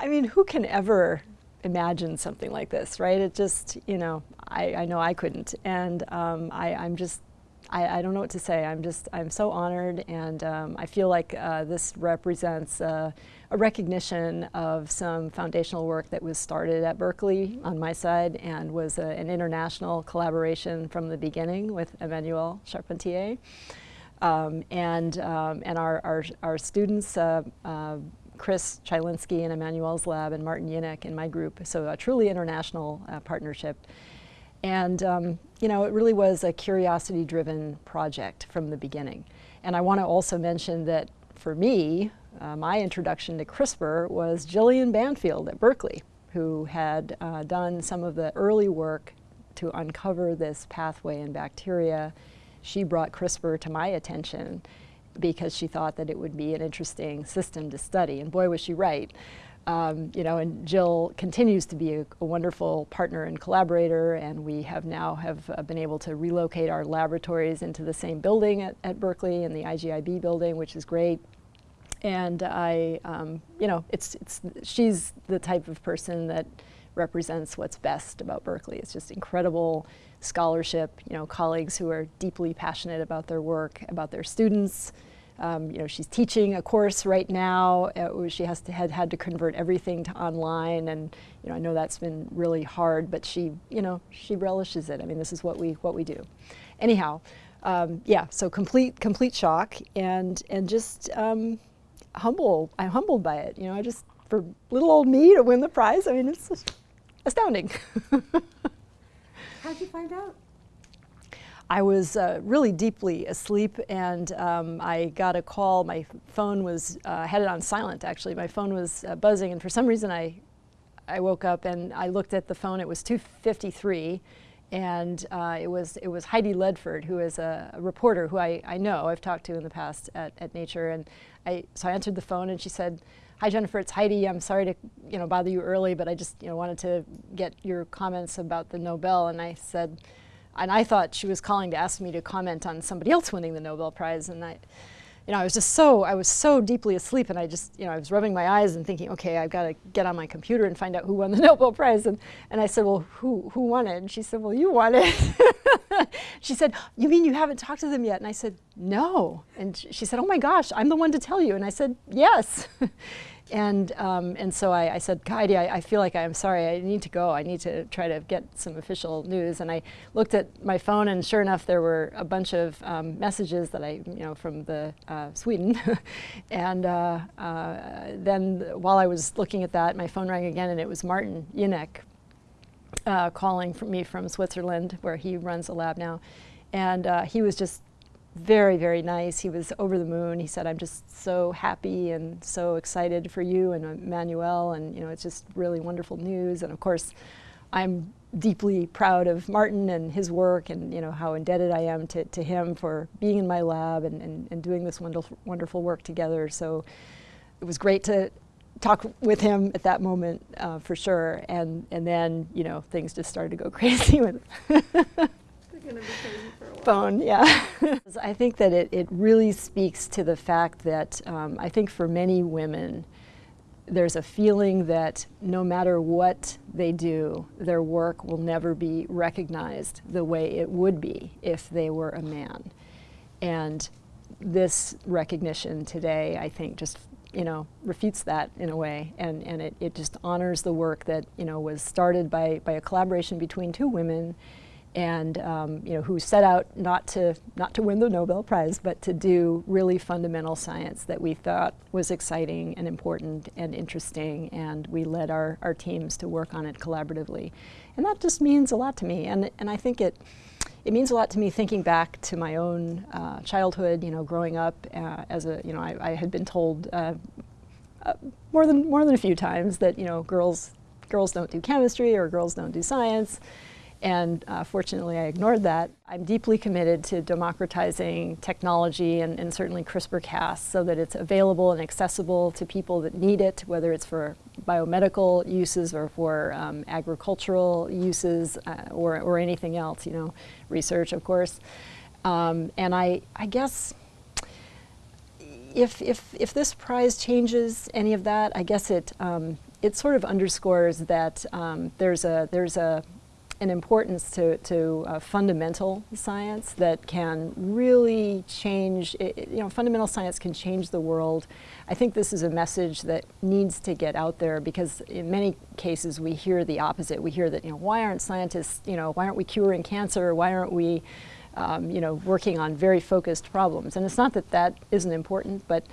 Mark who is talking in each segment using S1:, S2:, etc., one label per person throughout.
S1: I mean, who can ever imagine something like this, right? It just, you know, I, I know I couldn't. And um, I, I'm just, I, I, don't know what to say. I'm just, I'm so honored and um, I feel like uh, this represents uh, a recognition of some foundational work that was started at Berkeley on my side and was a, an international collaboration from the beginning with Emmanuelle Charpentier. Um, and, um, and our, our, our students, uh, uh Chris Chylinski in Emmanuelle's lab and Martin Jinek in my group. So a truly international uh, partnership. And um, you know, it really was a curiosity-driven project from the beginning. And I want to also mention that for me, uh, my introduction to CRISPR was Jillian Banfield at Berkeley, who had uh, done some of the early work to uncover this pathway in bacteria. She brought CRISPR to my attention because she thought that it would be an interesting system to study. And boy, was she right. Um, you know, and Jill continues to be a, a, wonderful partner and collaborator, and we have now have uh, been able to relocate our laboratories into the same building at, at Berkeley, in the IGIB building, which is great. And I, um, you know, it's, it's, she's the type of person that represents what's best about Berkeley. It's just incredible scholarship, you know, colleagues who are deeply passionate about their work, about their students, um, you know, she's teaching a course right now. Uh, she has to, had, had to convert everything to online and, you know, I know that's been really hard, but she, you know, she relishes it. I mean, this is what we, what we do. Anyhow, um, yeah, so complete, complete shock and, and just um, humble, I'm humbled by it. You know, I just, for little old me to win the prize, I mean, it's astounding.
S2: How'd you find out?
S1: I was uh, really deeply asleep and um, I got a call. My phone was, uh, had it on silent actually. My phone was uh, buzzing and for some reason I, I woke up and I looked at the phone. It was 2.53 and uh, it, was, it was Heidi Ledford who is a, a, reporter who I, I know, I've talked to in the past at, at Nature. And I, so I answered the phone and she said, hi Jennifer, it's Heidi. I'm sorry to you know, bother you early, but I just you know, wanted to get your comments about the Nobel. And I said, and I thought she was calling to ask me to comment on somebody else winning the Nobel Prize. And I, you know, I was just so, I was so deeply asleep and I just, you know, I was rubbing my eyes and thinking, okay, I've got to get on my computer and find out who won the Nobel Prize. And, and I said, well, who, who won it? And she said, well, you won it. she said, you mean you haven't talked to them yet? And I said, no. And she said, oh my gosh, I'm the one to tell you. And I said, yes. And, um, and so I, I said, Heidi, I, I, feel like I'm sorry, I need to go. I need to try to get some official news. And I looked at my phone and sure enough, there were a bunch of um, messages that I, you know, from the uh, Sweden. and uh, uh, then while I was looking at that, my phone rang again and it was Martin Jinek uh, calling me from Switzerland, where he runs a lab now. And uh, he was just very, very nice. He was over the moon. He said, I'm just so happy and so excited for you and Emmanuelle, and you know, it's just really wonderful news. And of course, I'm deeply proud of Martin and his work and you know how indebted I am to, to him for being in my lab and, and, and doing this wonderful, wonderful work together. So it was great to talk with him at that moment uh, for sure. And, and then, you know, things just started to go crazy with yeah. I think that it, it really speaks to the fact that um, I think for many women, there's a feeling that no matter what they do, their work will never be recognized the way it would be if they were a man. And this recognition today, I think, just you know, refutes that in a way, and, and it, it just honors the work that, you know, was started by, by a collaboration between two women and um, you know, who set out not to, not to win the Nobel Prize, but to do really fundamental science that we thought was exciting and important and interesting, and we led our, our teams to work on it collaboratively. And that just means a lot to me, and, and I think it, it means a lot to me thinking back to my own uh, childhood, you know, growing up uh, as a, you know, I, I had been told uh, uh more than more than a few times that, you know, girls, girls don't do chemistry or girls don't do science. And uh, fortunately, I ignored that. I'm deeply committed to democratizing technology and, and certainly CRISPR-Cas so that it's available and accessible to people that need it, whether it's for biomedical uses or for um, agricultural uses uh, or, or anything else, you know, research, of course. Um, and I, I guess if, if, if this prize changes any of that, I guess it, um, it sort of underscores that um, there's a there's a an importance to, to uh, fundamental science that can really change, it, you know, fundamental science can change the world. I think this is a message that needs to get out there because in many cases we hear the opposite. We hear that, you know, why aren't scientists, you know, why aren't we curing cancer? Why aren't we, um, you know, working on very focused problems? And it's not that that isn't important, but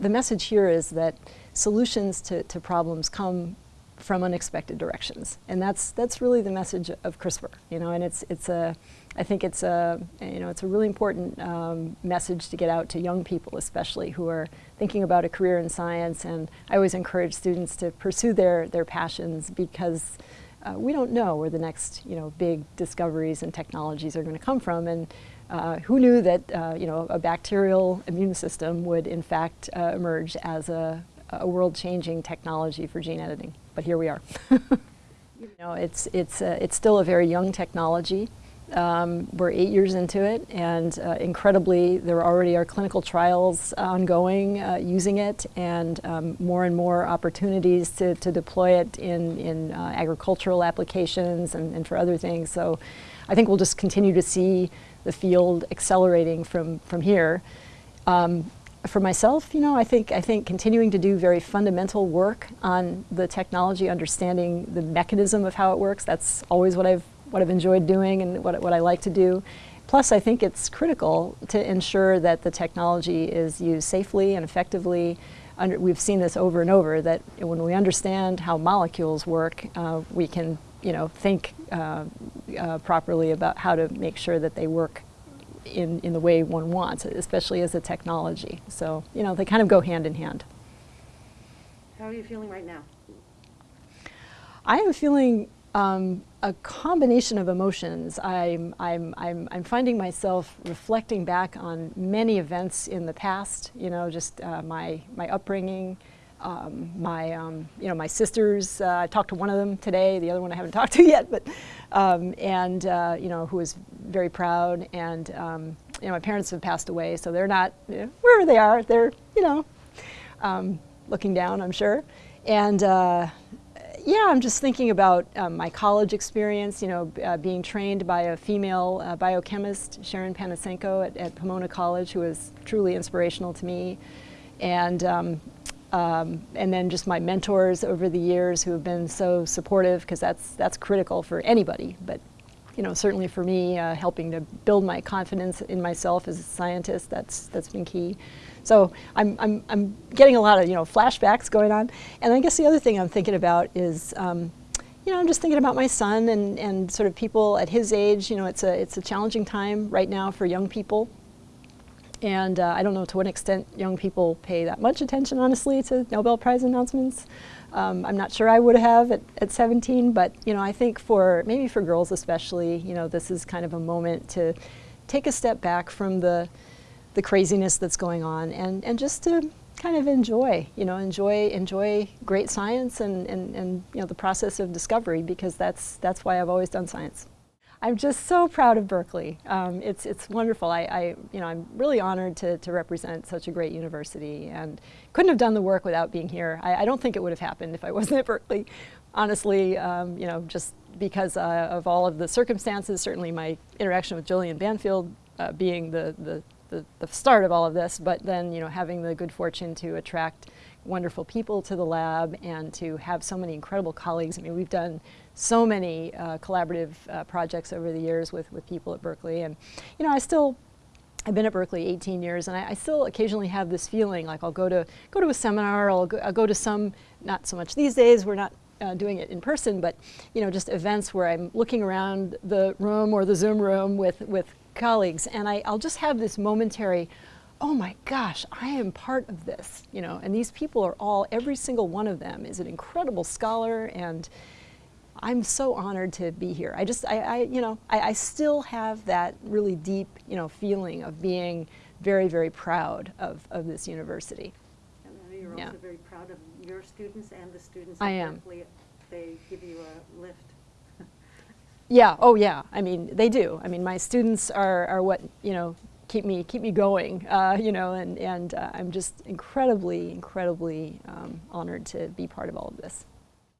S1: the message here is that solutions to, to problems come from unexpected directions. And that's, that's really the message of CRISPR, you know, and it's, it's a, I think it's a, you know, it's a really important um, message to get out to young people especially who are thinking about a career in science and I always encourage students to pursue their, their passions because uh, we don't know where the next, you know, big discoveries and technologies are going to come from and uh, who knew that, uh, you know, a bacterial immune system would in fact uh, emerge as a, a world-changing technology for gene editing but here we are. you know, it's, it's, uh, it's still a very young technology. Um, we're eight years into it, and uh, incredibly, there already are clinical trials ongoing uh, using it, and um, more and more opportunities to, to deploy it in, in uh, agricultural applications and, and for other things. So I think we'll just continue to see the field accelerating from, from here. Um, for myself, you know, I think, I think continuing to do very fundamental work on the technology, understanding the mechanism of how it works, that's always what I've, what I've enjoyed doing and what, what I like to do. Plus, I think it's critical to ensure that the technology is used safely and effectively. Under, we've seen this over and over, that when we understand how molecules work, uh, we can you know, think uh, uh, properly about how to make sure that they work in, in the way one wants, especially as a technology. So, you know, they kind of go hand in hand.
S2: How are you feeling right now?
S1: I am feeling um, a combination of emotions. I'm, I'm, I'm, I'm finding myself reflecting back on many events in the past, you know, just uh, my, my upbringing, um, my, um, you know, my sisters, uh, I talked to one of them today, the other one I haven't talked to yet, but, um, and, uh, you know, who was very proud, and, um, you know, my parents have passed away, so they're not, you know, wherever they are, they're, you know, um, looking down, I'm sure. And, uh, yeah, I'm just thinking about um, my college experience, you know, uh, being trained by a female uh, biochemist, Sharon Panasenko at, at, Pomona College, who was truly inspirational to me. And um, um, and then just my mentors over the years who have been so supportive because that's that's critical for anybody. But you know certainly for me uh, helping to build my confidence in myself as a scientist that's that's been key. So I'm, I'm, I'm getting a lot of you know flashbacks going on. And I guess the other thing I'm thinking about is um, you know, I'm just thinking about my son and, and sort of people at his age, you know, it's a, it's a challenging time right now for young people. And uh, I don't know to what extent young people pay that much attention, honestly, to Nobel Prize announcements. Um, I'm not sure I would have at, at 17, but you know, I think for maybe for girls especially, you know, this is kind of a moment to take a step back from the the craziness that's going on and, and just to kind of enjoy, you know, enjoy enjoy great science and, and, and you know the process of discovery because that's that's why I've always done science. I'm just so proud of Berkeley. Um, it's, it's wonderful. I, I, you know, I'm really honored to, to represent such a great university and couldn't have done the work without being here. I, I don't think it would have happened if I wasn't at Berkeley. Honestly, um, you know, just because uh, of all of the circumstances, certainly my interaction with Jillian Banfield uh, being the, the, the, the start of all of this, but then, you know, having the good fortune to attract wonderful people to the lab and to have so many incredible colleagues. I mean, we've done so many uh, collaborative uh, projects over the years with, with people at Berkeley. And, you know, I still, I've been at Berkeley 18 years and I, I still occasionally have this feeling like I'll go to, go to a seminar, I'll go, I'll go to some, not so much these days, we're not uh, doing it in person, but you know, just events where I'm looking around the room or the Zoom room with, with colleagues and I, I'll just have this momentary, oh my gosh, I am part of this, you know, and these people are all, every single one of them is an incredible scholar and I'm so honored to be here. I just, I, I you know, I, I, still have that really deep, you know, feeling of being very, very proud of, of this university.
S2: And you're yeah. also very proud of your students and the students
S1: I am.
S2: They give you a lift.
S1: yeah, oh yeah, I mean, they do. I mean, my students are, are what, you know, keep me keep me going. Uh, you know, and and uh, I'm just incredibly incredibly um, honored to be part of all of this.